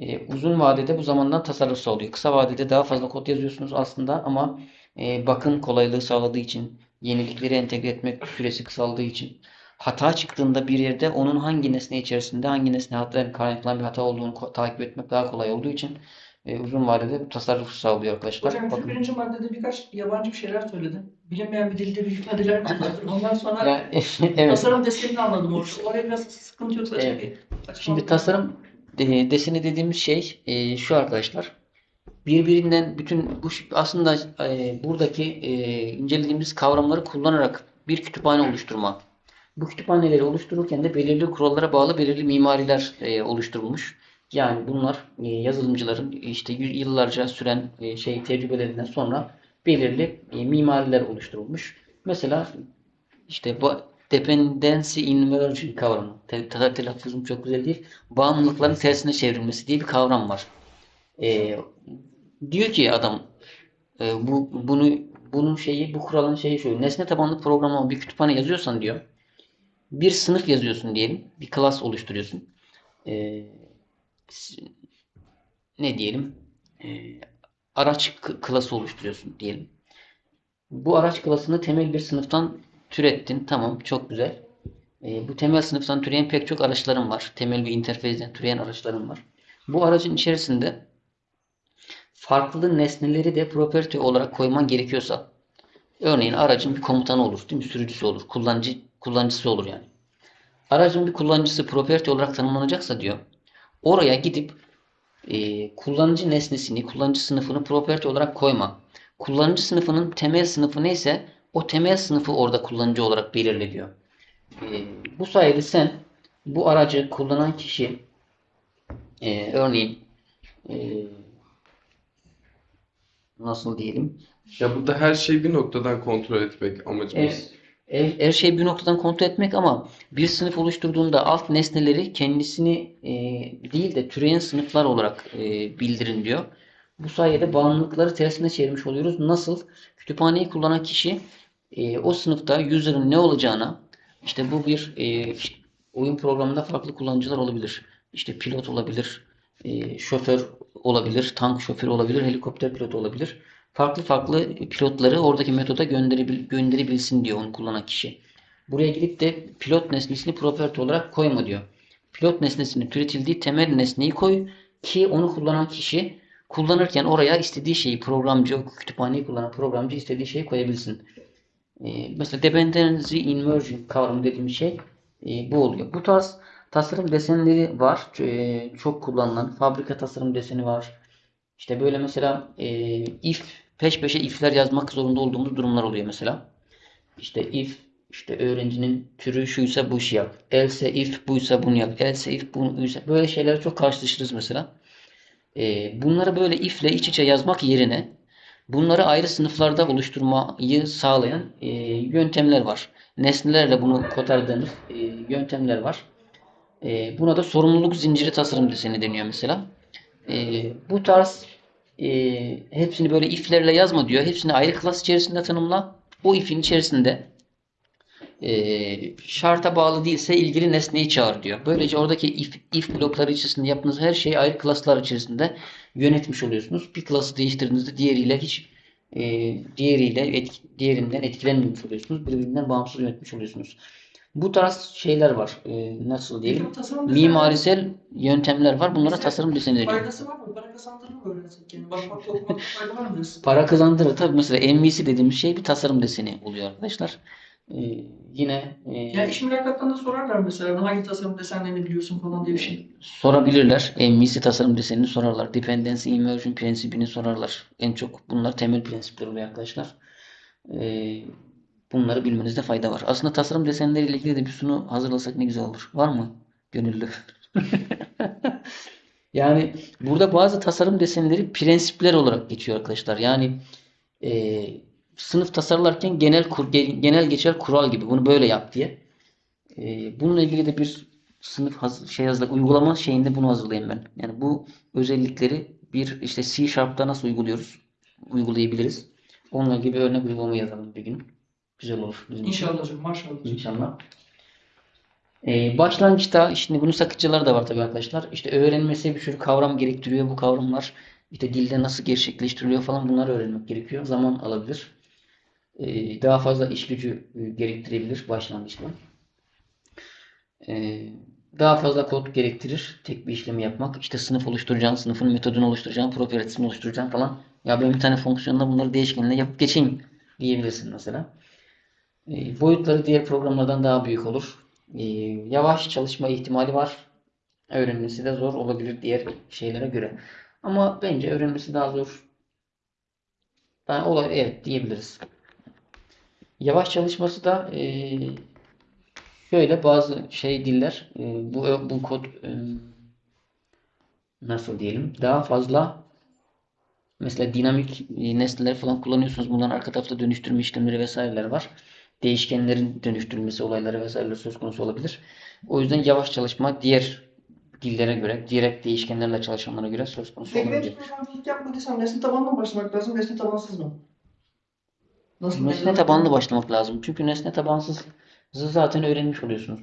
Ee, uzun vadede bu zamandan tasarruf sağlıyor. Kısa vadede daha fazla kod yazıyorsunuz aslında ama e, bakım kolaylığı sağladığı için, yenilikleri entegre etmek süresi kısaldığı için, hata çıktığında bir yerde onun hangi nesne içerisinde hangi nesne hata kaynaklanan bir hata olduğunu takip etmek daha kolay olduğu için e, uzun vadede bu tasarruf sağlıyor arkadaşlar. Hocam Bakın. birinci maddede birkaç yabancı bir şeyler söyledin. Bilinmeyen bir dilde büyük hadiler kullandın. Ondan sonra Yani, evet. tasarım desenini anladım orada. Oraya biraz sıkıntı yoksa Evet. açıklama- Şimdi tasarım e, deseni dediğimiz şey e, şu arkadaşlar. Birbirinden bütün bu aslında e, buradaki e, incelediğimiz kavramları kullanarak bir kütüphane oluşturma. Bu kütüphaneleri oluştururken de belirli kurallara bağlı belirli mimariler oluşturulmuş. Yani bunlar yazılımcıların işte yıllarca süren şey tecrübelerinden sonra belirli mimariler oluşturulmuş. Mesela işte bu dependency inversion kavramı. Te- telaffuzum çok güzel değil. Bağımlılıkların tersine çevrilmesi diye bir kavram var. Ee, diyor ki adam e, bu bunu bunun şeyi bu kuralın şeyi şu. Nesne tabanlı programlama bir kütüphane yazıyorsan diyor. Bir sınıf yazıyorsun diyelim. Bir class oluşturuyorsun. S- ne diyelim? Ee, araç klası oluşturuyorsun diyelim. Bu araç klasını temel bir sınıftan türettin. Tamam, çok güzel. Ee, bu temel sınıftan türeyen pek çok araçların var. Temel bir interfeysten türeyen araçların var. Bu aracın içerisinde farklı nesneleri de property olarak koyman gerekiyorsa, örneğin aracın bir komutanı olur, değil mi? Sürücüsü olur, kullanıcı kullanıcısı olur yani. Aracın bir kullanıcısı property olarak tanımlanacaksa diyor, oraya gidip e, kullanıcı nesnesini, kullanıcı sınıfını property olarak koyma. Kullanıcı sınıfının temel sınıfı neyse o temel sınıfı orada kullanıcı olarak belirle diyor. E, bu sayede sen bu aracı kullanan kişi e, örneğin e, nasıl diyelim Ya burada her şeyi bir noktadan kontrol etmek amacımız. Evet. Her, her şeyi bir noktadan kontrol etmek ama bir sınıf oluşturduğunda alt nesneleri kendisini e, değil de türeyen sınıflar olarak e, bildirin diyor. Bu sayede bağımlılıkları tersine çevirmiş oluyoruz. Nasıl? Kütüphaneyi kullanan kişi e, o sınıfta user'ın ne olacağına işte bu bir e, oyun programında farklı kullanıcılar olabilir. İşte pilot olabilir, e, şoför olabilir, tank şoförü olabilir, helikopter pilotu olabilir. farklı farklı pilotları oradaki metoda gönderebil gönderebilsin diyor onu kullanan kişi. Buraya gidip de pilot nesnesini property olarak koyma diyor. Pilot nesnesinin türetildiği temel nesneyi koy ki onu kullanan kişi kullanırken oraya istediği şeyi programcı, kütüphaneyi kullanan programcı istediği şeyi koyabilsin. Ee, mesela dependency inversion kavramı dediğimiz şey e, bu oluyor. Bu tarz tasarım desenleri var. Ee, çok kullanılan fabrika tasarım deseni var. İşte böyle mesela e, if peş peşe if'ler yazmak zorunda olduğumuz durumlar oluyor mesela. İşte if işte öğrencinin türü şuysa bu işi yap. Else if buysa bunu yap. Else if buysa böyle şeylere çok karşılaşırız mesela. Ee, bunları böyle if ile iç içe yazmak yerine bunları ayrı sınıflarda oluşturmayı sağlayan e, yöntemler var. Nesnelerle bunu kotardığımız e, yöntemler var. E, buna da sorumluluk zinciri tasarım deseni deniyor mesela. E, bu tarz e, hepsini böyle if'lerle yazma diyor. Hepsini ayrı klas içerisinde tanımla. O if'in içerisinde e, şarta bağlı değilse ilgili nesneyi çağır diyor. Böylece oradaki if, if blokları içerisinde yaptığınız her şeyi ayrı klaslar içerisinde yönetmiş oluyorsunuz. Bir klası değiştirdiğinizde diğeriyle hiç e, diğeriyle etki, diğerinden etkilenmemiş oluyorsunuz. Birbirinden bağımsız yönetmiş oluyorsunuz. Bu tarz şeyler var. E, nasıl diyelim? Mimarisel yöntemler var. Bunlara Mesela tasarım deseni deniyor. Faydası var mı? Para kazandırır mı öğrensek? Yani bakmakta okumakta fayda var mı? Para kazandırır. Tabii mesela MVC dediğimiz şey bir tasarım deseni oluyor arkadaşlar. E, yine e, Ya iş mülakatlarında sorarlar mesela hangi tasarım desenlerini biliyorsun falan diye bir şey. Sorabilirler. MVC tasarım desenini sorarlar. Dependency Inversion prensibini sorarlar. En çok bunlar temel prensipler oluyor arkadaşlar. Ee, bunları bilmenizde fayda var. Aslında tasarım desenleriyle ilgili de bir sunu hazırlasak ne güzel olur. Var mı? Gönüllü. Yani burada bazı tasarım desenleri prensipler olarak geçiyor arkadaşlar. Yani e, sınıf tasarlarken genel kur, genel geçer kural gibi bunu böyle yap diye. E, bununla ilgili de bir sınıf haz- şey hazırlayıp uygulama şeyinde bunu hazırlayayım ben. Yani bu özellikleri bir işte C Sharp'ta nasıl uyguluyoruz? Uygulayabiliriz. Onunla ilgili bir örnek uygulama yazalım bir gün. Güzel olur. İnşallah hocam maşallah. İnşallah. Ee, başlangıçta şimdi bunun sakıncaları da var tabii arkadaşlar. İşte öğrenmesi bir sürü kavram gerektiriyor. Bu kavramlar işte dilde nasıl gerçekleştiriliyor falan bunları öğrenmek gerekiyor. Zaman alabilir. Ee, daha fazla iş gücü e, gerektirebilir başlangıçta. Ee, daha fazla kod gerektirir tek bir işlemi yapmak. İşte sınıf oluşturacaksın, sınıfın metodunu oluşturacaksın, proprietesini oluşturacaksın falan. Ya ben bir tane fonksiyonla bunları değişkenle yapıp geçeyim diyebilirsin mesela. E, boyutları diğer programlardan daha büyük olur. Yavaş çalışma ihtimali var. Öğrenmesi de zor olabilir diğer şeylere göre. Ama bence öğrenmesi daha zor. Daha olay evet diyebiliriz. Yavaş çalışması da e, şöyle bazı şey diller e, bu bu kod e, nasıl diyelim daha fazla Mesela dinamik e, nesneler falan kullanıyorsunuz. Bunların arka tarafta dönüştürme işlemleri vesaireler var. Değişkenlerin dönüştürülmesi olayları vesaireler söz konusu olabilir. O yüzden yavaş çalışma diğer dillere göre, direkt değişkenlerle çalışanlara göre söz konusu Peki ben olabilir. programcılık yapmadıysam nesne tabanlı mı başlamak lazım, nesne tabansız mı? Nasıl Nesne tabanlı başlamak lazım. Çünkü nesne tabansız zaten öğrenmiş oluyorsunuz.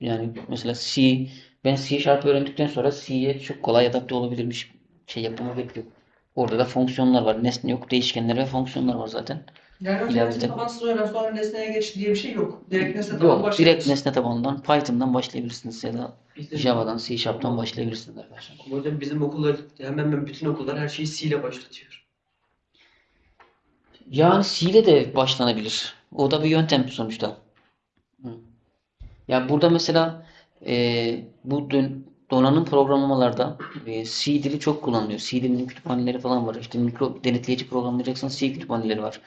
Yani mesela C, ben C Sharp öğrendikten sonra C'ye çok kolay adapte olabilirmiş şey yapmamı bekliyor. Orada da fonksiyonlar var. Nesne yok, değişkenler ve fonksiyonlar var zaten. Yani önce İleride- nesne tabansız öğren sonra nesneye geç diye bir şey yok. Direkt nesne tabanlı Yok, direkt nesne tabanından Python'dan başlayabilirsiniz ya da Bizim, Java'dan, C Sharp'tan başlayabilirsiniz arkadaşlar. hocam bizim okullar hemen hemen bütün okullar her şeyi C ile başlatıyor. Yani C ile de başlanabilir. O da bir yöntem sonuçta. Ya burada mesela e, bu dön- donanım programlamalarda e, C dili çok kullanılıyor. C dilinin kütüphaneleri falan var. İşte mikro denetleyici programlayacaksan C kütüphaneleri var.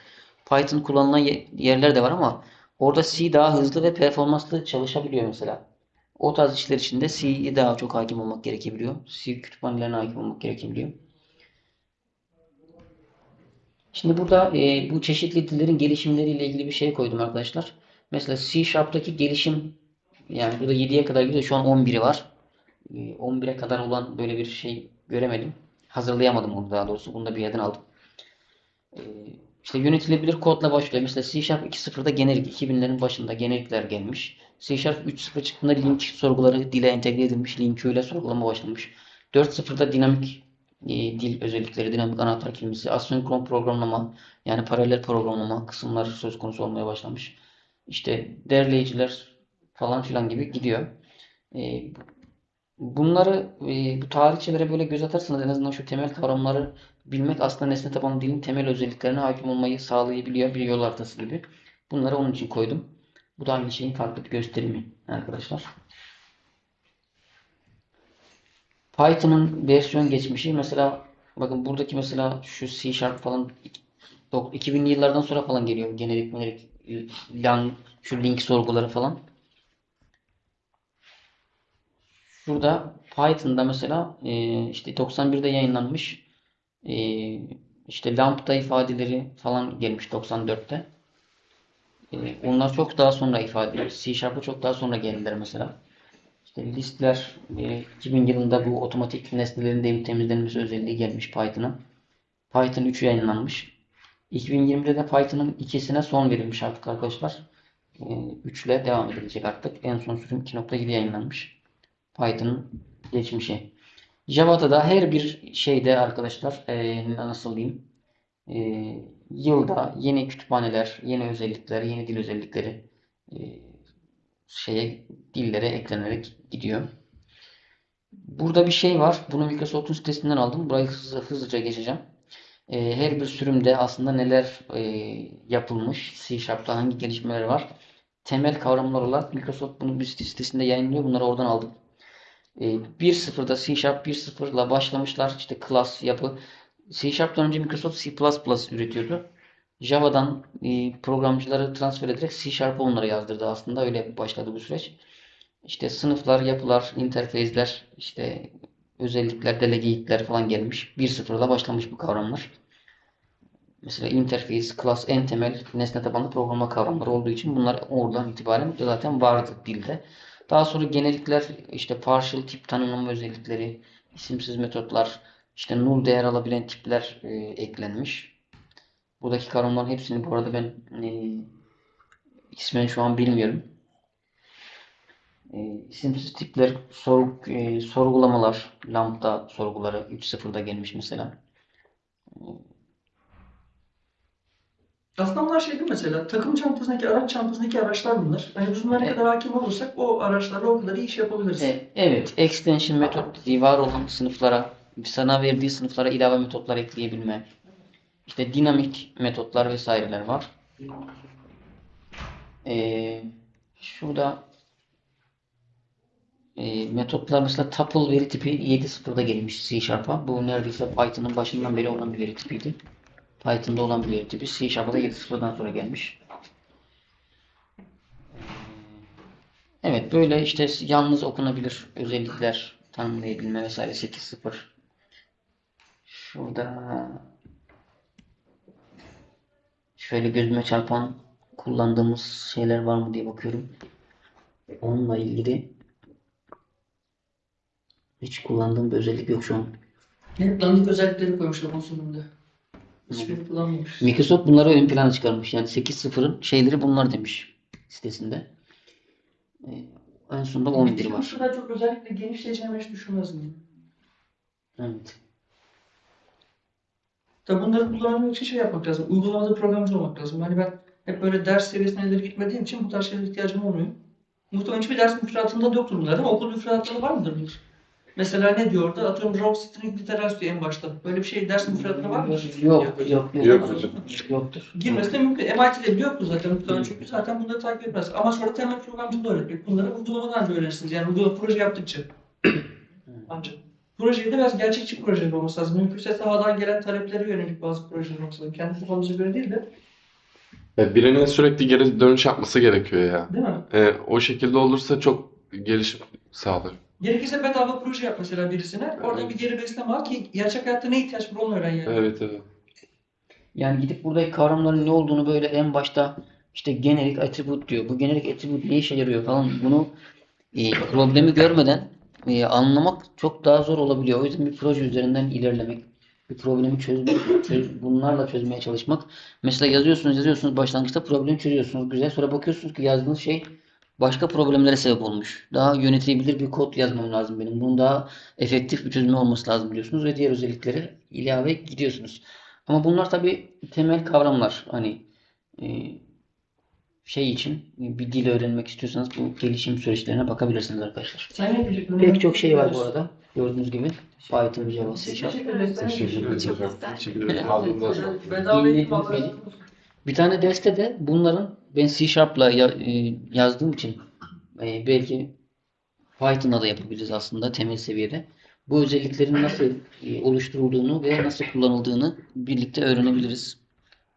Python kullanılan ye- yerler de var ama orada C daha hızlı ve performanslı çalışabiliyor mesela. O tarz işler için de C'ye daha çok hakim olmak gerekebiliyor. C kütüphanelerine hakim olmak gerekebiliyor. Şimdi burada e, bu çeşitli dillerin gelişimleriyle ilgili bir şey koydum arkadaşlar. Mesela C Sharp'taki gelişim yani burada 7'ye kadar gidiyor. Şu an 11'i var. E, 11'e kadar olan böyle bir şey göremedim. Hazırlayamadım onu daha doğrusu. Bunu da bir yerden aldım. E, işte yönetilebilir kodla başlıyor. Mesela C Sharp 2.0'da generik 2000'lerin başında generikler gelmiş. C Sharp 3.0 çıktığında link sorguları dile entegre edilmiş. Link öyle sorgulama başlamış. 4.0'da dinamik e, dil özellikleri, dinamik anahtar kelimesi, asenkron programlama, yani paralel programlama kısımlar söz konusu olmaya başlamış. İşte derleyiciler falan filan gibi gidiyor. E, bunları e, bu tarihçelere böyle göz atarsanız en azından şu temel kavramları bilmek aslında nesne tabanlı dilin temel özelliklerine hakim olmayı sağlayabiliyor bir yol haritası gibi. Bunları onun için koydum. Bu da aynı şeyin farklı bir gösterimi arkadaşlar. Python'ın versiyon geçmişi mesela bakın buradaki mesela şu C Sharp falan dok- 2000'li yıllardan sonra falan geliyor. Generik, generik, lang, şu link sorguları falan. Şurada Python'da mesela e, işte 91'de yayınlanmış e, işte lambda ifadeleri falan gelmiş 94'te. E, onlar çok daha sonra ifade ediyor. C Sharp'a çok daha sonra geldiler mesela. İşte listler e, 2000 yılında bu otomatik nesnelerin de temizlenmesi özelliği gelmiş Python'a. Python 3 yayınlanmış. 2020'de de Python'ın ikisine son verilmiş artık arkadaşlar. E, 3 ile devam edilecek artık. En son sürüm 2.7 yayınlanmış. Python'ın geçmişi. Java'da da her bir şeyde arkadaşlar e, nasıl diyeyim e, yılda yeni kütüphaneler, yeni özellikler, yeni dil özellikleri e, şeye dillere eklenerek gidiyor. Burada bir şey var. Bunu Microsoft'un sitesinden aldım. Burayı hızlı, hızlıca geçeceğim. E, her bir sürümde aslında neler e, yapılmış, C Sharp'ta hangi gelişmeler var. Temel kavramlar olarak Microsoft bunu bir sitesinde yayınlıyor. Bunları oradan aldım. E, 1.0'da C Sharp 1.0'la başlamışlar. İşte class yapı. C Sharp'tan önce Microsoft C++ üretiyordu. Java'dan e, programcıları transfer ederek C Sharp'a onları yazdırdı aslında. Öyle başladı bu süreç. İşte sınıflar, yapılar, interface'ler, işte özellikler, delegate'ler falan gelmiş. 1.0'la başlamış bu kavramlar. Mesela interface, class en temel nesne tabanlı programlama kavramları olduğu için bunlar oradan itibaren zaten vardı dilde. Daha sonra generikler, işte partial tip tanımlama özellikleri, isimsiz metotlar, işte null değer alabilen tipler e, eklenmiş. Buradaki kavramların hepsini bu arada ben e, ismen şu an bilmiyorum. E, isimsiz tipler, sor, e, sorgulamalar, lambda sorguları 3.0'da gelmiş mesela. Aslında bunlar şey değil mesela takım çantasındaki araç çantasındaki araçlar bunlar. Hani biz bunlara Evet. kadar hakim olursak o araçlarla o kadar iyi iş yapabiliriz. E, evet, extension metot var olan sınıflara, sana verdiği sınıflara ilave metotlar ekleyebilme. İşte dinamik metotlar vesaireler var. E, şurada e, metotlar mesela tuple veri tipi 7.0'da gelmiş C Sharp'a. Bu neredeyse Python'ın başından beri olan bir veri tipiydi. Python'da olan bir veri tipi. C Sharp'a da 7.0'dan sonra gelmiş. Evet böyle işte yalnız okunabilir özellikler tanımlayabilme vesaire 8.0. Şurada şöyle gözüme çarpan kullandığımız şeyler var mı diye bakıyorum. Onunla ilgili hiç kullandığım bir özellik yok şu an. Hep dandik özellikleri koymuşlar bunun sonunda. Hiçbirini kullanmamış. Microsoft bunları ön plana çıkarmış. Yani 8.0'ın şeyleri bunlar demiş sitesinde. Ee, en sonunda 11 Bu var. kadar çok özellikle genişleyeceğimi hiç düşünmezdim. Evet. Tabii bunları kullanabilmek için şey yapmak lazım. Uygulamada programcı olmak lazım. Hani ben hep böyle ders seviyesine ileri gitmediğim için bu tarz şeylere ihtiyacım olmuyor. Muhtemelen hiçbir ders müfredatında yoktur bunlar değil mi? Okul müfredatında var mıdır bunlar? Mesela ne diyor orada? Atıyorum Row String Literals diyor en başta. Böyle bir şey ders müfredatında var mı? Yok, yok, yok. Yok hocam. Yoktur. Girmesi de mümkün. MIT'de biliyor bu zaten muhtemelen çünkü zaten bunları takip etmez. Ama sonra temel programcılığı öğretmek. Bunları uygulamadan da öğrenirsiniz. Yani uygulama proje yaptıkça. Ancak. Projeyi de biraz gerçekçi projeler olması lazım. Mümkünse sahadan gelen taleplere yönelik bazı projeler olması lazım. Kendi kafanıza göre değil de. Ya birinin sürekli geri dönüş yapması gerekiyor ya. Değil mi? E, o şekilde olursa çok gelişim sağlar. Gerekirse bedava proje yap mesela birisine. Oradan bir geri besleme al ki gerçek hayatta ne ihtiyaç var onu öğren yani. Evet evet. Yani gidip buradaki kavramların ne olduğunu böyle en başta işte generic attribute diyor. Bu generic attribute ne işe yarıyor falan bunu e, problemi görmeden e, anlamak çok daha zor olabiliyor. O yüzden bir proje üzerinden ilerlemek, bir problemi çözmek, çöz- bunlarla çözmeye çalışmak. Mesela yazıyorsunuz, yazıyorsunuz başlangıçta problemi çözüyorsunuz. Güzel. Sonra bakıyorsunuz ki yazdığınız şey başka problemlere sebep olmuş. Daha yönetilebilir bir kod yazmam lazım benim. Bunun daha efektif bir çözümü olması lazım biliyorsunuz ve diğer özellikleri ilave gidiyorsunuz. Ama bunlar tabii temel kavramlar. Hani e, şey için bir dil öğrenmek istiyorsanız bu gelişim süreçlerine bakabilirsiniz arkadaşlar. Pek çok şey var bu arada. Gördüğünüz gibi Python, Java, C Sharp. Teşekkür ederim ederim. Bir tane derste de bunların ben C Sharp'la ya- e, yazdığım için e, belki Python'la da yapabiliriz aslında temel seviyede. Bu özelliklerin nasıl e, oluşturulduğunu ve nasıl kullanıldığını birlikte öğrenebiliriz.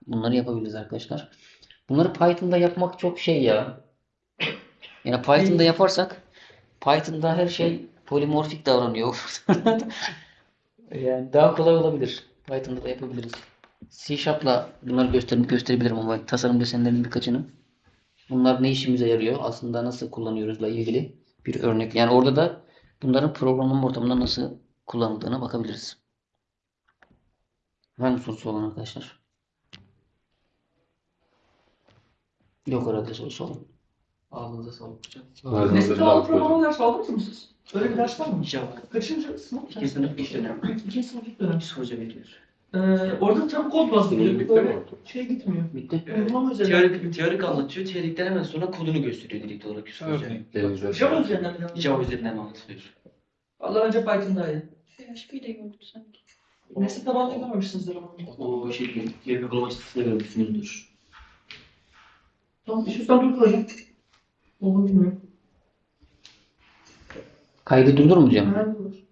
Bunları yapabiliriz arkadaşlar. Bunları Python'da yapmak çok şey ya. Yani Python'da yaparsak Python'da her şey polimorfik davranıyor. Yani daha kolay olabilir. Python'da da yapabiliriz. C Sharp'la bunları gösterip gösterebilirim ama tasarım desenlerinin birkaçını. Bunlar ne işimize yarıyor? Aslında nasıl kullanıyoruzla ilgili bir örnek. Yani orada da bunların programlama ortamında nasıl kullanıldığına bakabiliriz. Var mı sorusu olan arkadaşlar? Yok herhalde sorusu olan. Ağzınıza sağlık hocam. Ağzınıza Nesne sağlık programı ders aldınız mı siz? Öyle bir ders var mı? Java. Kaçıncı sınıf? İkinci sınıf ilk dönem. İkinci sınıf ilk dönem. Psikoloji veriyor. Ee, orada tam kod bazlıyor. Bitti Böyle mi? şey gitmiyor. Bitti. Uygulama üzerinden. Teorik, teorik anlatıyor. Teorikten hemen sonra kodunu gösteriyor direkt olarak psikoloji. Elinize Java üzerinden mi? Java üzerinden anlatılıyor. Allah önce Python daha iyi. PHP de yoktu sanki. Nesne tabanlı görmemişsinizdir ama. O şey. Geri uygulama açısını görmüşsünüzdür. Tamam, şu sen dur hocam. Olduğunu bilmiyorum. Kaydı durdurmayacağım. Herhalde olur.